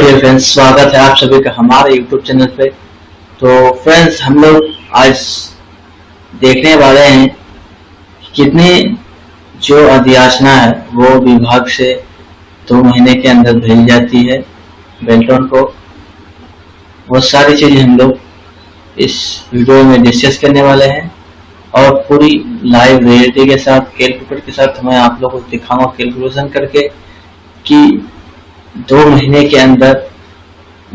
Dear friends स्वागत है आप सभी का हमारे यूट्यूब चैनल पे। तो फ्रेंड्स हम लोग आज देखने वाले हैं कितनी जो अधियाचना है, वो विभाग से दो महीने के अंदर भेजी जाती है बेल्टोन को। वो सारी चीज़ें हम लोग इस वीडियो में डिस्कस करने वाले हैं और पूरी लाइव रियलिटी के साथ कैलकुलेटर के साथ मैं आप लोगों को दिखाऊँगा कैलकुलेशन करके कि दो महीने के अंदर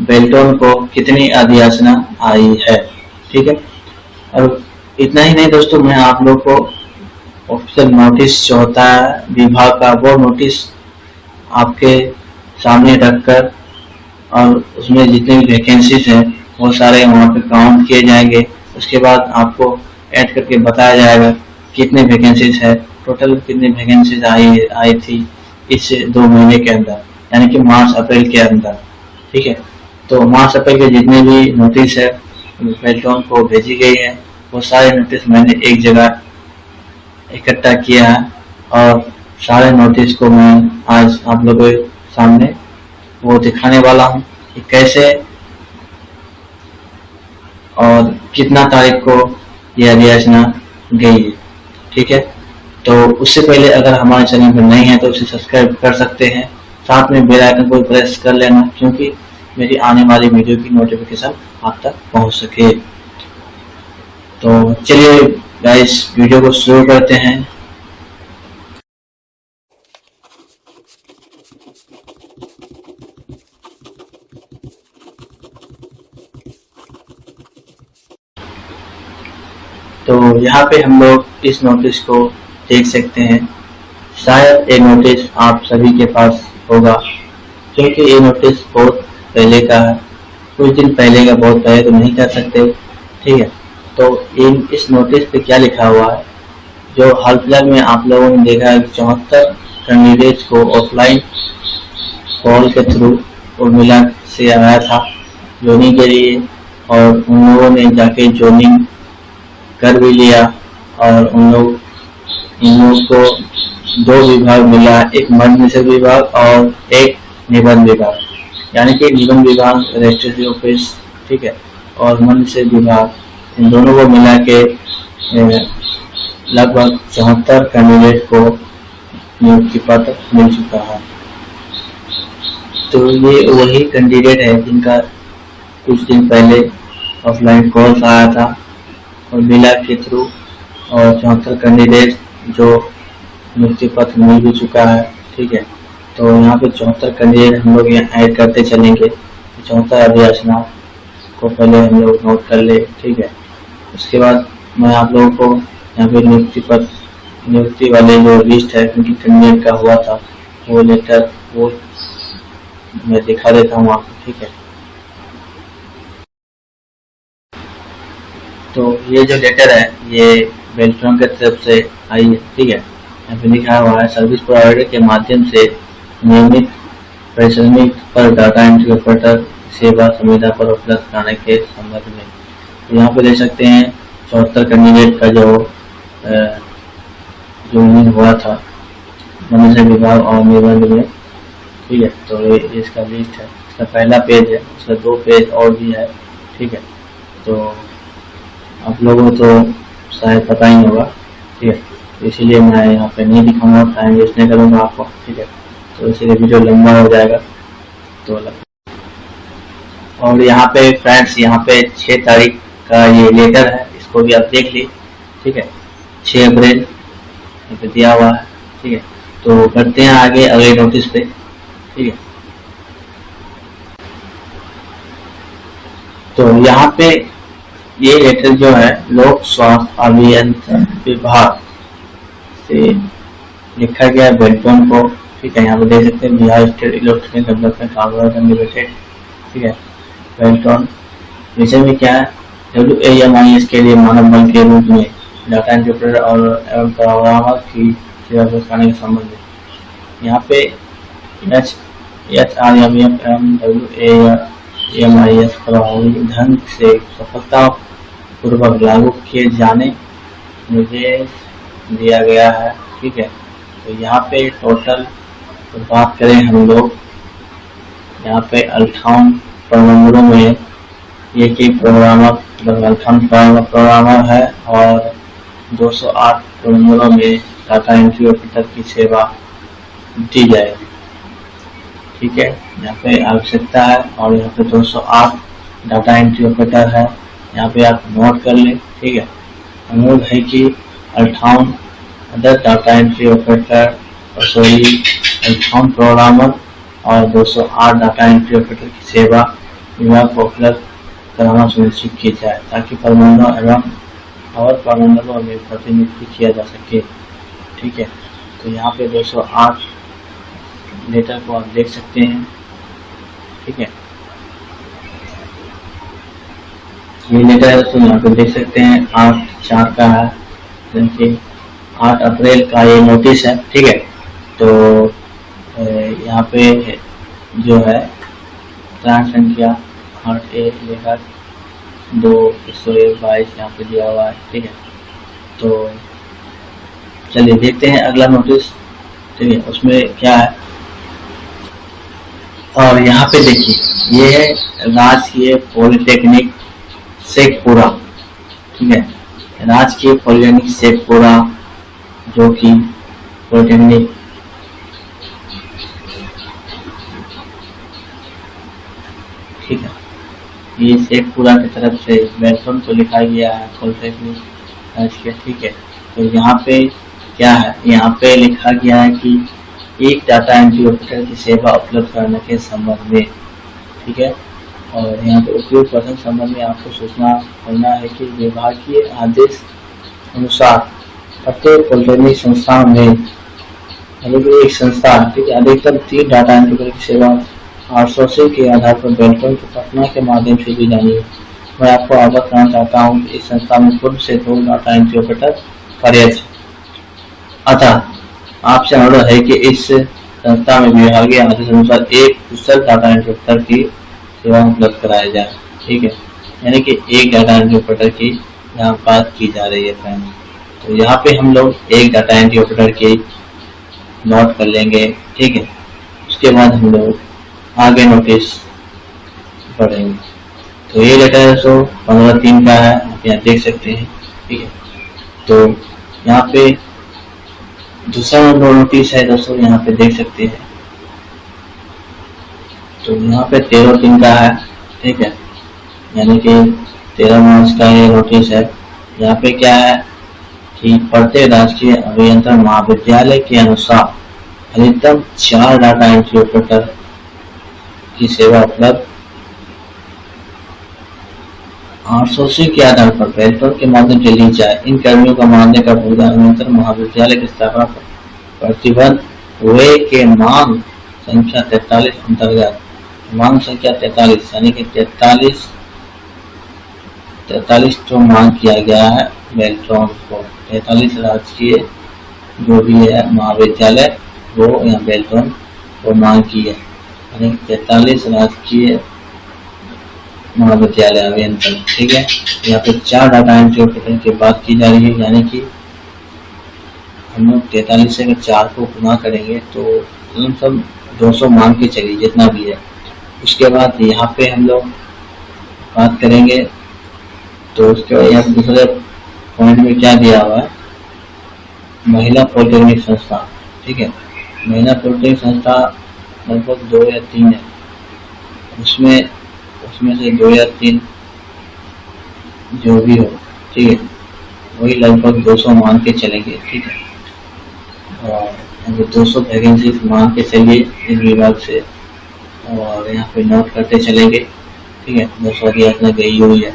बेल्टोन को कितनी अधियाचना आई है? ठीक है? और इतना ही नहीं दोस्तों, मैं आप लोग को ऑफिशियल नोटिस जो होता है विभाग का वो नोटिस आपके सामने रखकर और उसमें जितने भी वैकेंसीज हैं, वो सारे वहाँ पे काउंट किए जाएँगे। उसके बाद आपको ऐड करके बताया जाएगा कितने वैकेंसीज है। टोटल कितनी वैकेंसीज आई आई थी इस दो महीने के अंदर। यानी कि मार्च, अप्रैल के अंदर, ठीक है? तो मार्च, अप्रैल के जितने भी नोटिस है पेट्रोन को भेजी गई है, वो सारे नोटिस मैंने एक जगह इकट्ठा किया है और सारे नोटिस को मैं आज आप लोगों के सामने वो दिखाने वाला हूँ कि कैसे और कितना तारीख को यह अधियाचना गई है, ठीक है? तो उससे पहले अगर हमारे चैनल पर नहीं है तो उसे सब्सक्राइब कर सकते हैं। साथ में बेल आइकन को प्रेस कर लेना, क्योंकि मेरी आने वाली वीडियो की नोटिफिकेशन आप तक पहुँच सके। तो चलिए गाइस वीडियो को शुरू करते हैं। तो यहाँ पे हम लोग इस नोटिस को देख सकते हैं। शायद ये नोटिस आप सभी के पास होगा। क्योंकि ये नोटिस बहुत पहले का है। कुछ दिन पहले का बहुत पहले तो नहीं कर सकते। ठीक है? तो इन, इस नोटिस पे क्या लिखा हुआ है? जो हाल फ़िलहाल में आप लोगों ने देखा है चौहत्तर कैंडिडेट को ऑफलाइन कॉल के थ्रू उर्मिला से आया था जोनिंग के लिए। और उन लोगों ने जाके जोनिंग कर भी लिया और उन लोग, इन लोगों को दो विभाग मिला, एक मध्य निषेध विभाग और एक निबंध विभाग। यानी कि निबंध विभाग रजिस्ट्रेशन ऑफ़िस, ठीक है, और मध्य निषेध विभाग। इन दोनों को मिला के लगभग चौहत्तर कैंडिडेट को नियुक्ति पत्र मिल चुका है। तो ये वही कैंडिडेट है जिनका कुछ दिन पहले ऑफलाइन कॉल आया था। और मिला के थ्रू और चौहत्तर कैंडिडेट जो नियुक्ति पत्र मिल भी चुका है, ठीक है? तो यहाँ पे चौहत्तर कैंडिडेट हम लोग यहाँ ऐड करते चलेंगे। चौहत्तर अभियाचना को पहले हम लोग नोट कर ले, ठीक है? उसके बाद मैं आप लोगों को यहाँ पे नियुक्ति पत्र नियुक्ति वाले जो लिस्ट है क्योंकि कैंडिडेट का हुआ था, वो लेटर वो मैं दिखा देता हूँ आपको, ठीक है? तो ये जो लेटर है, ये बेल्ट्रॉन की तरफ़ से आई है, ठीक है? यहाँ पे लिखा हुआ है सर्विस प्रोवाइडर के माध्यम से नियमित, परिश्रमिक पर डाटा एंट्री ऑपरेटर सेवा सुविधा पर उपलब्ध कराने के संबंध में। तो यहाँ पे देख सकते हैं, चौहत्तर कैंडिडेट का जो जो उम्मीद हुआ था, मनुष्य विभाग और निबंध में। ठीक है तो ये इसका लिस्ट है। इसका पहला पेज है उसका दो पेज और भी है। ठीक है तो आप लोगों को तो शायद पता ही होगा। ठीक है इसीलिए मैं यहाँ पे नहीं दिखाऊँगा टाइम वेस्ट नहीं करूँगा आपको, ठीक है? तो इसीलिए वीडियो लंबा हो जाएगा। तो और यहाँ पे फ्रेंड्स यहाँ पे छः तारीख का ये लेटर है, इसको भी आप देख ली ठीक है? छः अप्रैल, यहाँ पे दिया हुआ है, ठीक है? तो करते हैं आगे अगले नोटिस पे, ठीक है? तो यहाँ पे ये लेटर जो है, लोक स्वास्थ्य अभियंत्रण विभाग से लिखा गया है बेल्टोन को ठीक है, यहाँ पे देख सकते हैं Bihar state electronic development corporation limited ठीक है बेल्टोन विषय में क्या है? W A M I S के लिए मानव बल के रूप में डाटा इंटरप्रेटर और एवं प्रोग्रामर की सेवा करने के संबंध में। यहाँ पे H H R M M M W A M I S प्रभावी ढंग से सफलता पूर्वक लागू किए जाने, निर्देश दिया गया है, ठीक है? तो यहाँ पे टोटल तो बात करें हम लोग, यहाँ पे अल्ठावन प्रबंधों में ये ही प्रोग्रामर मतलब अल्ठावन प्रोग्रामर है और 208 प्रबंधों में डाटा एंट्री ऑपरेटर की सेवा दी जाएगी, ठीक है? यहाँ पे आवश्यकता है और यहाँ पे 208 डाटा एंट्री ऑपरेटर है, यहाँ पे आप नोट कर लें, ठीक है? अनुरोध है कि अल्ठावन other data entry operator sorry अल्ठावन programmer और 208 डाटा एंट्री ऑपरेटर की सेवा विभाग को उपलब्ध कराना सुनिश्चित किया जाए ताकि प्रबंधों एवं और प्रबंधकों में प्रतिनिधित्व किया जा सके। ठीक है? तो यहाँ पे 208 लेटर को आप देख सकते हैं। ठीक है? ये है दोस्तों यहाँ पे देख सकते हैं। आठ चार का है। आठ अप्रैल का ये नोटिस है, ठीक है? तो यहाँ पे जो है प्राण संख्या आठ एक लेकर दो सौ एक बाईस यहाँ पे दिया हुआ है, ठीक है? तो चलिए देखते हैं अगला नोटिस ठीक है? उसमें क्या है? और यहाँ पे देखिए, ये है राजकीय पॉलिटेक्निक शेखपुरा, ठीक है? राजकीय पॉलिटेक्निक शेखपुरा जो कि पॉलिटेक्निक ठीक है। ये शेखपुरा की तरफ़ से बैठन को लिखा गया है पॉलिटेक्निक ठीक है। तो यहाँ पे क्या है? यहाँ पे लिखा गया है कि एक डाटा एंट्री ऑपरेटर की सेवा उपलब्ध करने के संबंध में, ठीक है? और यहाँ पे उपयोग पर्सन संबंध में आपको सूचना करना है कि विभागीय आदेश अनुसार प्रत्येक पॉलिटेक्निक संस्था में एक संस्था ठीक है अधिकतम तीन डाटा एंट्री की सेवा आउटसोर्सिंग के आधार पर बेल्टों की पटना के माध्यम से दी जानी है। मैं आपको अवगत करना चाहता हूँ कि इस संस्था में पूर्व से दो डाटा एंट्री ऑपरेटर कार्यरत अतः आपसे अनुरोध है कि इस संस्था में विभागीय आदेश अनुसार एक कुशल डाटा एंट्री ऑपरेटर की सेवा उपलब्ध कराया जाए ठीक है? यानी कि एक डाटा एंट्री ऑपरेटर की यहाँ बात की जा रही है फ्रेंड्स तो यहाँ पे हम लोग एक डाटा एंट्री ऑपरेटर की नोट कर लेंगे, ठीक है? उसके बाद हम लोग आगे नोटिस पढ़ेंगे। तो ये लेटर है सो पंद्रह तीन का है, आप यहाँ देख सकते हैं, ठीक है? तो यहाँ पे दूसरा नोटिस है, दोस्तों, यहाँ पे देख सकते हैं। तो यहाँ पे तेरह तीन का है, ठीक है? यानी कि तेरह मार्च का ये नोटिस है। यहाँ पे क्या है कि प्रत्येक राजकीय अभियंत्रण महाविद्यालय के अनुसार अधिकतम चार डाटा एंट्री ऑपरेटर की सेवा उपलब्ध। आउटसोर्सिंग के आधार पर बेल्टों के माध्यम से ली जाए। इन कर्मियों का मानने का भुगतान महाविद्यालय की स्थापना पर प्रतिबंध। हुए के मांग संख्या तैतालीस अंतर्गत मांग संख्या तैतालीस, यानी कि तैतालीस तैतालीस तो मांग किया गया है बेल्ट्रॉन को। तैतालीस राजकीय जो भी है, महाविद्यालय, वो यहाँ बेल्ट्रॉन को मांग की है। यानी तैतालीस राजकीय महाविद्यालय अभियंत्रण ठीक है? यहाँ पे चार डाटा एंट्री की बात की जा रही है, यानी कि हम लोग तैतालीस से अगर चार को गुना करेंगे तो सब दो सौ मान के चलिए, जितना भी है। उसके बाद यहाँ पे हम लोग बात करेंगे। तो उसके बाद यहाँ दूसरे पॉइंट में क्या दिया हुआ है? महिला पॉलिटेक्निक संस्था, ठीक है? महिला पॉलिटेक्निक संस्था लगभग दो या तीन है। उसमें उसमें से दो या तीन जो भी हो, ठीक है? वही लगभग 200 मान के चलेंगे, ठीक है? और दो सौ वैकेंसी मान के चलिए इस विभाग से। और यहाँ पे नोट करते चलेंगे। ठीक है? दो सौ यातना गई हुई है।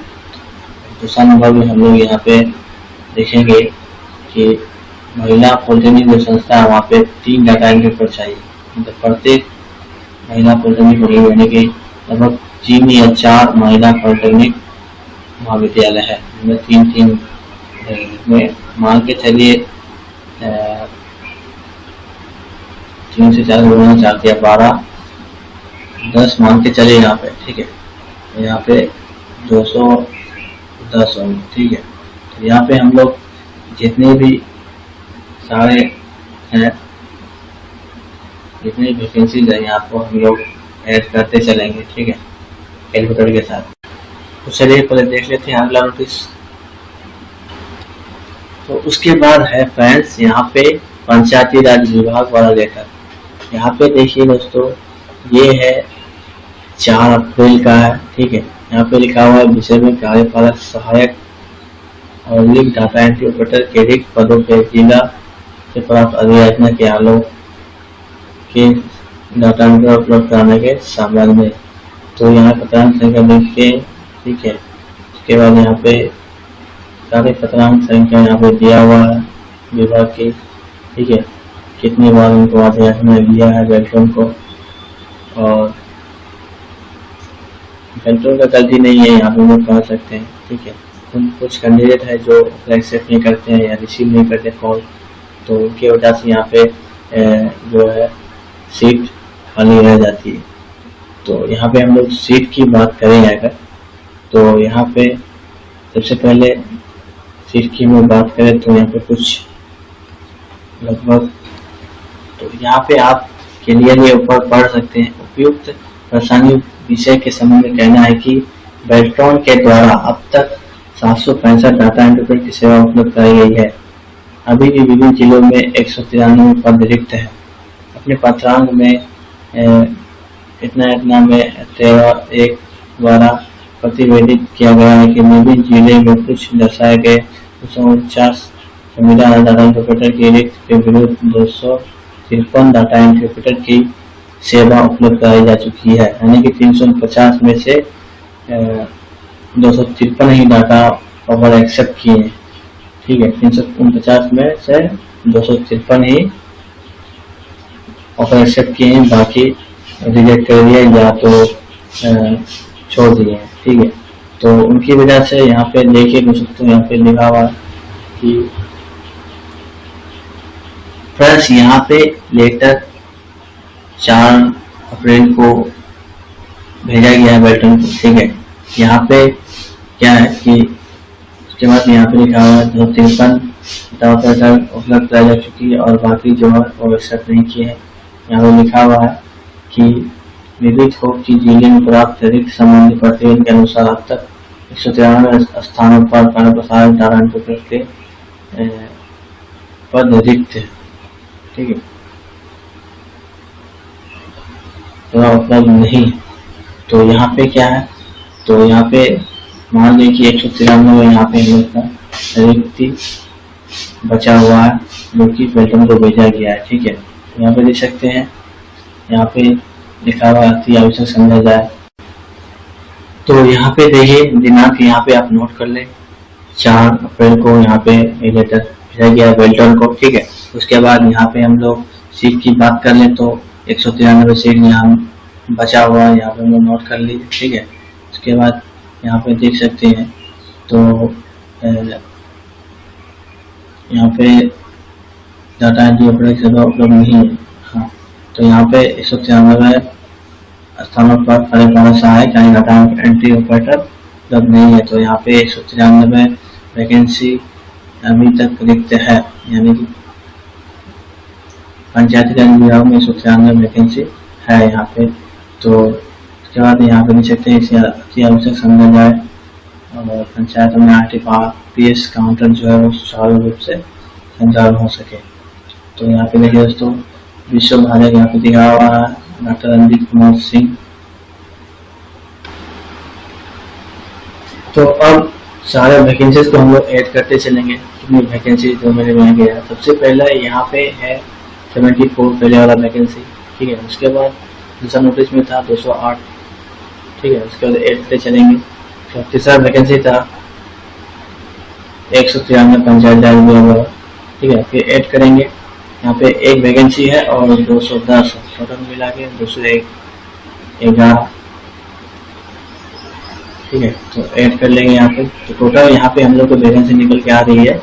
दूसरा नंबर में हम लोग यहाँ पे देखेंगे कि महिला पॉलिटेक्निक जो संस्था है वहाँ पे तीन डाटा एंट्री पर चाहिए। मतलब प्रत्येक महिला पॉलिटेक्निक बनी यानी कि लगभग तीन या चार महिला पॉलिटेक्निक महाविद्यालय है। तीन तीन में मान के चलिए तीन से चार गुना, चार दिया बारह दस मान के चलिए यहाँ पे, ठीक है? यहाँ पे दो सौ दस होंगे ठीक है? तो यहाँ पे हम लोग जितने भी सारे हैं, जितनी वैकेंसीज है, यहाँ पर हम लोग ऐड करते चलेंगे, ठीक है? कैलकुलेटर के साथ। तो चलिए, पहले देख लेते हैं अगला नोटिस तो उसके बाद है फ्रेंड्स यहाँ पे पंचायती राज विभाग वाला लेटर यहाँ पे देखिए दोस्तों, ये है चार अप्रैल का है, ठीक है? यहाँ पे लिखा हुआ है, विषय में कार्यपालक सहायक और लिंक डाटा एंट्री ऑपरेटर के रिक्त पदों के जिला से प्राप्त अधियाचना के आलोक के डाटा एंट्री उपलब्ध कराने के संबंध में। तो यहाँ पत्रांक संख्या लिख के, ठीक है? उसके बाद यहाँ पे सारे पत्रांक संख्या यहाँ पे दिया हुआ है, विभाग की, ठीक है? कितनी बार उनको अध्यास में दिया है वेल्टन को और वेल्टन का गलती नहीं है, यहाँ पे लोग कह सकते हैं, ठीक है? उन कुछ कैंडिडेट है जो एक्सेप्ट नहीं करते हैं या रिसीव नहीं करते कॉल तो उनकी वजह से यहाँ पे जो है सीट खाली रह जाती है। तो यहाँ पे हम लोग सीट की बात करें अगर तो यहाँ पे सबसे पहले सीट की में बात करें तो यहाँ पे कुछ लगभग तो यहाँ पे आप क्लियरली ऊपर पढ़ सकते हैं, उपयुक्त परेशानी विषय के संबंध में कहना है कि बेल्ट्रॉन के द्वारा अब तक सात सौ पैंसठ डाटा एंट्री की सेवा उपलब्ध कराई गई है। अभी भी विभिन्न जिलों में एक सौ तिरानवे पद रिक्त है। अपने पत्रांग में इतना इतना में तेरह एक द्वारा प्रतिवेदित किया गया है कि विभिन्न ज़िले में कुछ दर्शाए गए दो सौ उनचास संविधान डाटा इंटरप्रेटर की रिक्त के विरुद्ध दो सौ तिरपन डाटा इंटरप्रेटर की सेवा उपलब्ध कराई जा चुकी है। यानी कि तीन सौ पचास में से दो सौ तिरपन ही डाटा ऑफ़र एक्सेप्ट किए हैं। ठीक है, तीन सौ उनपचास में से दो सौ तिरपन ही ऑफ़र एक्सेप्ट किए हैं। बाकी रिजेक्ट कर दिया या तो छोड़ दिए हैं। ठीक है तो उनकी वजह से यहाँ पे देखिए कुछ तो यहाँ पे लिखा हुआ कि फ्रेंड्स, यहाँ पे लेटर चार अप्रैल को भेजा गया है बेल्टन को ठीक है? यहाँ पे क्या है कि उसके बाद यहाँ पे लिखा हुआ है दो तिरपन उपलब्ध कराई जा चुकी है और बाकी जो है वो एक्सेप्ट नहीं किए हैं। यहाँ पे लिखा हुआ है कि विदित हो कि ज़िले में प्राप्त रिक्त संबंधी प्रतिवेदन के अनुसार अब तक एक सौ तिरानवे स्थानों पर कार्य प्रसारण धारण के पद रिक्त ठीक है तो उपलब्ध नहीं। तो यहाँ पे क्या है? तो यहाँ पे मान लीजिए कि एक सौ तिरानवे यहाँ पे हम लोग का रिक्ति बचा हुआ है, जो कि बेल्टन को भेजा गया है, ठीक है? तो यहाँ पे देख सकते हैं, यहाँ पे लिखा हुआ अति आवश्यक समझा जाए तो यहाँ पे देखिए, दिनांक यहाँ पे आप नोट कर ले। चार अप्रैल को यहाँ पे लेटर भेजा गया बेल्टन को, ठीक है? उसके बाद यहाँ पे हम लोग सीट की बात कर ले तो एक सौ तिरानवे सीट यहाँ बचा हुआ है, यहाँ पे हम नोट कर लीजिए ठीक है? उसके बाद यहाँ पे देख सकते हैं तो यहाँ पे डाटा एंट्री ऑपरेटर सेवा उपलब्ध नहीं है। हाँ तो यहाँ पे एक सौ तिरानवे स्थानों पर कार्यपालक सहायक यानी डाटा एंट्री ऑपरेटर उपलब्ध नहीं है। तो यहाँ पे एक सौ तिरानवे वैकेंसी अभी तक रिक्त है, यानी कि पंचायती राज विभाग में सौ तिरानवे वैकेंसी है यहाँ पे। तो उसके बाद यहाँ पे देख सकते हैं अति आवश्यक समझा और पंचायत में R T P S counter जो है वो सुचारू रूप से संचालन हो सके। तो यहाँ पे देखिए दोस्तों, विश्व भारत यहाँ पे दिखा हुआ है, डॉक्टर रणदीप कुमार सिंह। तो अब सारे वैकेंसीज को हम लोग ऐड करते चलेंगे कितनी वैकेंसी जो मेरे में गया। सबसे पहला यहाँ पे है सेवेंटी फोर पहले वाला वैकेंसी ठीक है, उसके बाद दूसरा नोटिस में था 208 ठीक है, उसके बाद ऐड करते चलेंगे। तीसरा वैकेंसी था एक सौ तिरानवे, पंचायत राज ठीक है, फिर ऐड करेंगे। यहाँ पे एक वैकेंसी है और 210 टोटल मिला के दो सौ एक ग्यारह ठीक है तो ऐड कर लेंगे यहाँ पे। तो टोटल यहाँ पे हम लोग को वैकेंसी निकल के आ रही है,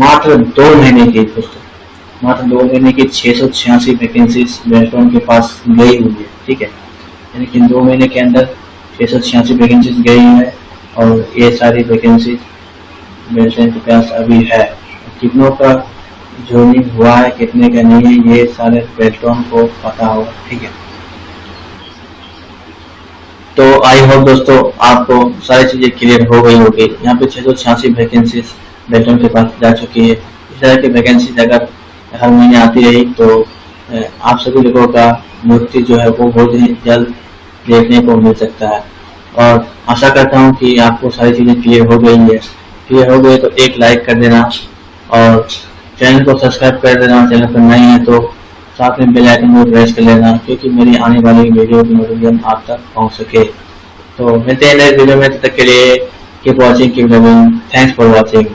मात्र दो महीने की दोस्तों मात्र दो महीने की छः सौ छियासी वैकेंसी बेल्टॉन के पास गई हुई है, ठीक है? यानी कि दो महीने के अंदर छः सौ छियासी वैकेंसी गई है और ये सारी वैकेंसी बेल्टन के पास अभी है। कितनों का जोनिंग हुआ है, कितने का नहीं है, ये सारे पेट्रोन को पता होगा ठीक है? तो आई होप दोस्तों आपको सारी चीज़ें क्लियर हो गई होगी। यहाँ पे छह सौ छियासी वैकेंसी बेल्टन के पास जा चुकी है। इस तरह की वैकेंसी अगर हर महीने आती रही तो आप सभी लोगों का मूर्ति जो है वो बहुत ही जल्द देखने को मिल सकता है। और आशा करता हूँ कि आपको सारी चीज़ें क्लियर हो गई है। क्लियर हो गई तो एक लाइक कर देना और चैनल को सब्सक्राइब कर देना। चैनल पर नहीं है तो साथ में बेल आइकन को प्रेस कर लेना क्योंकि मेरी आने वाली वीडियो की नोटिफिकेशन आप तक पहुँच सके। तो मिलते हैं नेक्स्ट वीडियो में, तब तक के लिए keep watching keep loving thanks for watching